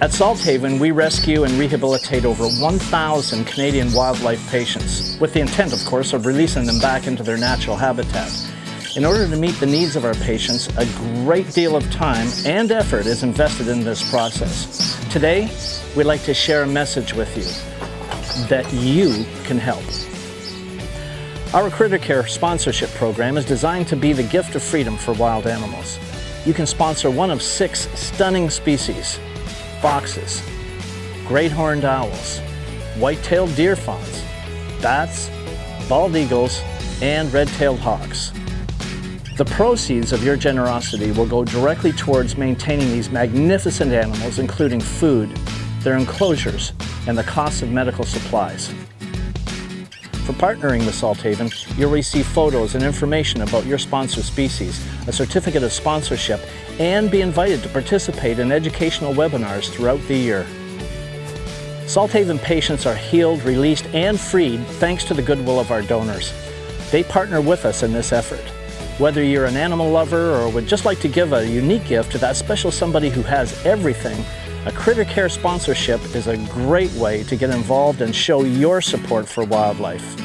At Salthaven, we rescue and rehabilitate over 1,000 Canadian wildlife patients, with the intent, of course, of releasing them back into their natural habitat. In order to meet the needs of our patients, a great deal of time and effort is invested in this process. Today, we'd like to share a message with you that you can help. Our Critter Care sponsorship program is designed to be the gift of freedom for wild animals. You can sponsor one of six stunning species, foxes, great horned owls, white-tailed deer fawns, bats, bald eagles, and red-tailed hawks. The proceeds of your generosity will go directly towards maintaining these magnificent animals, including food, their enclosures, and the cost of medical supplies. For partnering with Salthaven, you'll receive photos and information about your sponsor species, a certificate of sponsorship, and be invited to participate in educational webinars throughout the year. Salthaven patients are healed, released, and freed thanks to the goodwill of our donors. They partner with us in this effort. Whether you're an animal lover or would just like to give a unique gift to that special somebody who has everything, a Critter Care sponsorship is a great way to get involved and show your support for wildlife.